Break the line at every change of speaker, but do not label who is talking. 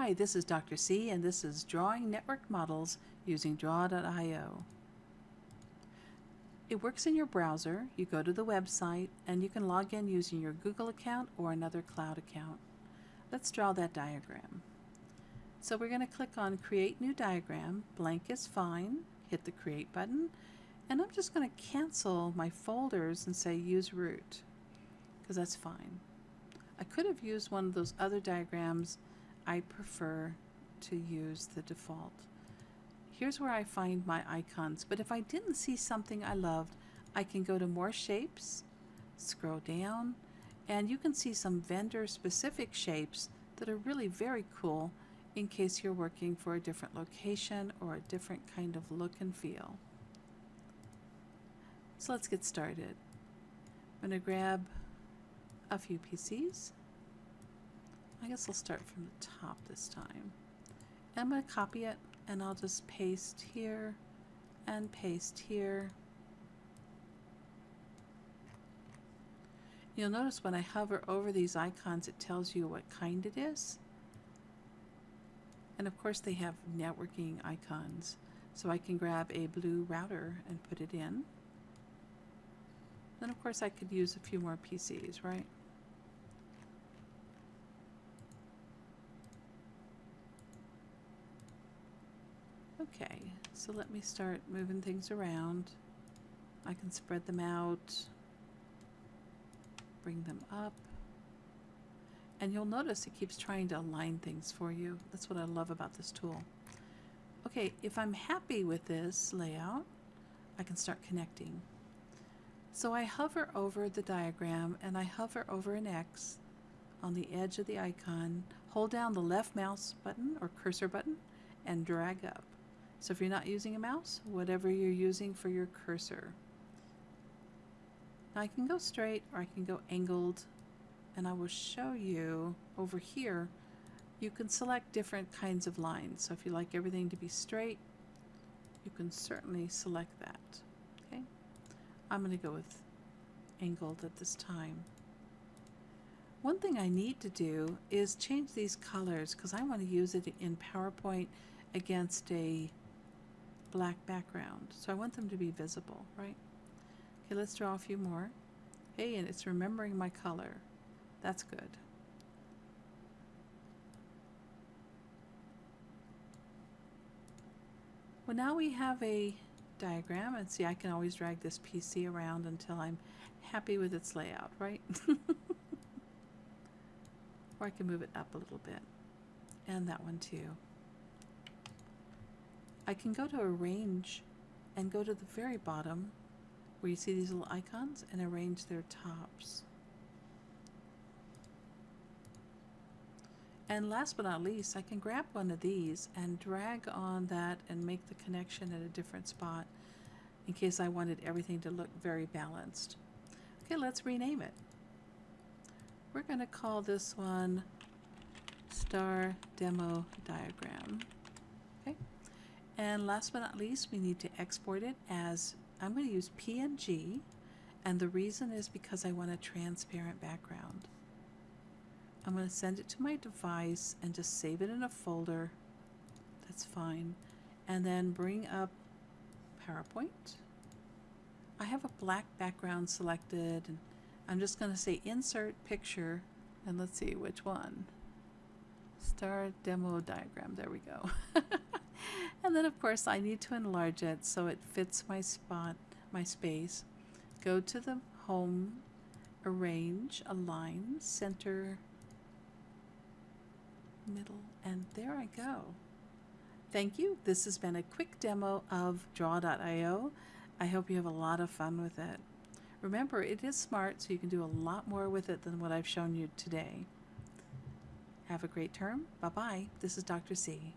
Hi, this is Dr. C and this is Drawing Network Models using Draw.io. It works in your browser. You go to the website and you can log in using your Google account or another cloud account. Let's draw that diagram. So we're going to click on Create New Diagram. Blank is fine. Hit the Create button. And I'm just going to cancel my folders and say Use Root because that's fine. I could have used one of those other diagrams. I prefer to use the default. Here's where I find my icons, but if I didn't see something I loved, I can go to More Shapes, scroll down, and you can see some vendor specific shapes that are really very cool in case you're working for a different location or a different kind of look and feel. So let's get started. I'm going to grab a few PCs. I guess I'll start from the top this time. I'm going to copy it and I'll just paste here and paste here. You'll notice when I hover over these icons it tells you what kind it is. And of course they have networking icons. So I can grab a blue router and put it in. Then of course I could use a few more PCs, right? Okay, so let me start moving things around. I can spread them out, bring them up. And you'll notice it keeps trying to align things for you. That's what I love about this tool. Okay, if I'm happy with this layout, I can start connecting. So I hover over the diagram and I hover over an X on the edge of the icon, hold down the left mouse button or cursor button and drag up. So if you're not using a mouse, whatever you're using for your cursor. Now I can go straight or I can go angled and I will show you over here you can select different kinds of lines. So if you like everything to be straight, you can certainly select that. Okay, I'm going to go with angled at this time. One thing I need to do is change these colors because I want to use it in PowerPoint against a black background. So I want them to be visible, right? Okay, let's draw a few more. Hey, and it's remembering my color. That's good. Well, now we have a diagram, and see, I can always drag this PC around until I'm happy with its layout, right? or I can move it up a little bit. And that one too. I can go to arrange and go to the very bottom where you see these little icons and arrange their tops. And last but not least, I can grab one of these and drag on that and make the connection at a different spot in case I wanted everything to look very balanced. Okay, let's rename it. We're going to call this one Star Demo Diagram. And last but not least, we need to export it as, I'm going to use PNG, and the reason is because I want a transparent background. I'm going to send it to my device and just save it in a folder. That's fine. And then bring up PowerPoint. I have a black background selected, and I'm just going to say Insert Picture, and let's see which one. Star Demo Diagram. There we go. and then of course I need to enlarge it so it fits my spot, my space. Go to the home, arrange, align, center, middle, and there I go. Thank you. This has been a quick demo of Draw.io. I hope you have a lot of fun with it. Remember, it is smart, so you can do a lot more with it than what I've shown you today. Have a great term. Bye-bye. This is Dr. C.